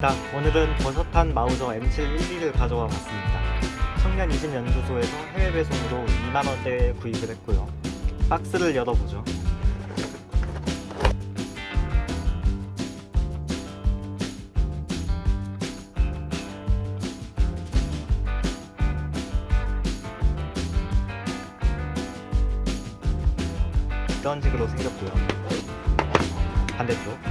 자, 오늘은 버섯탄 마우저 M712를 가져와 봤습니다. 청년 20연구소에서 해외 배송으로 2만원대에 구입을 했고요. 박스를 열어보죠. 이런 식으로 생겼고요. 반대쪽.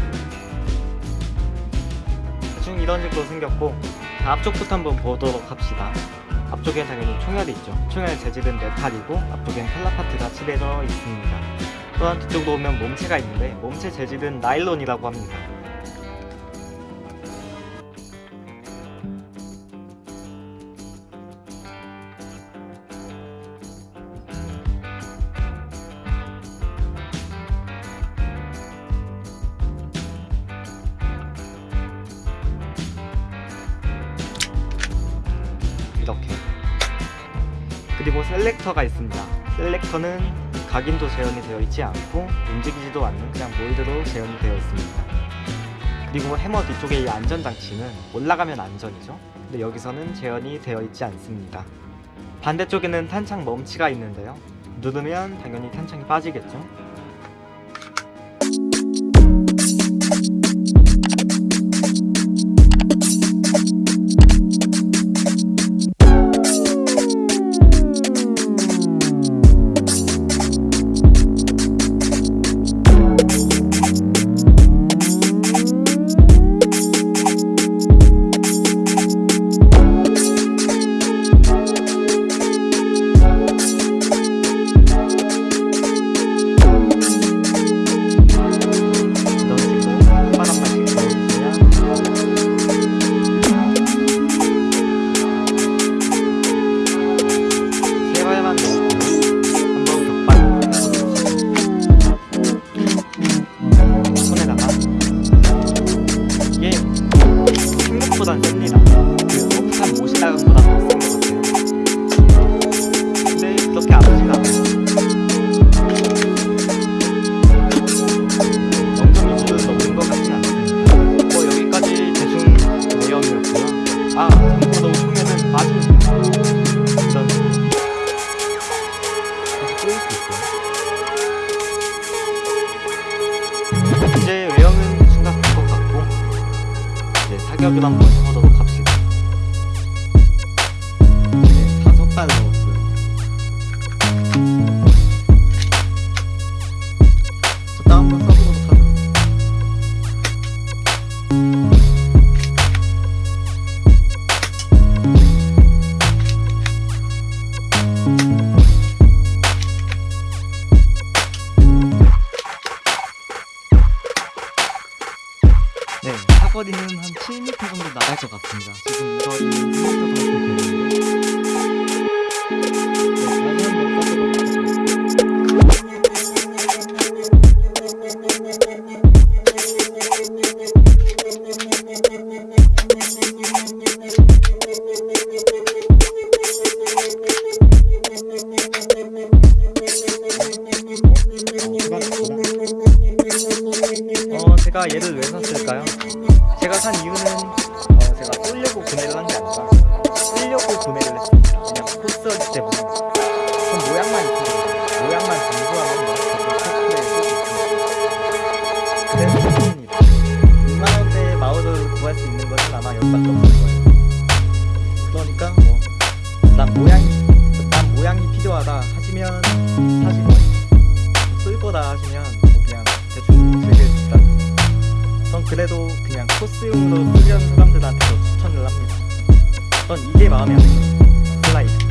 이런 식으로 생겼고 자, 앞쪽부터 한번 보도록 합시다. 앞쪽엔 당연히 총열이 있죠. 총열 재질은 메탈이고 앞쪽엔 칼라파트가 칠해져 있습니다. 또한 뒤쪽으로 오면 몸체가 있는데 몸체 재질은 나일론이라고 합니다 그리고 셀렉터가 있습니다. 셀렉터는 각인도 재현이 되어 있지 않고 움직이지도 않는 그냥 몰드로 재현이 되어 있습니다. 그리고 해머 뒤쪽에 이 안전장치는 올라가면 안전이죠. 근데 여기서는 재현이 되어 있지 않습니다. 반대쪽에는 탄창 멈치가 있는데요. 누르면 당연히 탄창이 빠지겠죠 생각보단 셉니다 그 오프탄 못이 나간 보다 더센것 같아요 근데 그렇게 아프진 않아요 영점 이주를 넘은 것 같진 않습니다. 뭐 여기까지 대충 내용이었고요. 아 참고로 소매는 빠집니다. 있고요. 이제 사격을 한번 해보도록 정도 나갈 것 같습니다. 지금 이거 6m 정도 되는데. 네, 다시 한번 써보도록 하죠. 어, 제가 얘를 왜 샀을까요? 제가 산 이유는 코스하기 때문에. 그 모양만 있거든요 모양만 공부하면 그래서 좋습니다. 6만원대의 마우스를 구할 수 있는 것은 아마 여기밖에 없는 거예요. 그러니까 뭐난 모양이 난 모양이 필요하다 하시면 사실은 뭐 쓸 거다 하시면 뭐 그냥 대충 즐길 수 있다는 전 그래도 그냥 코스용으로 훈련 사람들한테도 추천을 합니다. 전 이게 마음에 안 들어요. 슬라이드.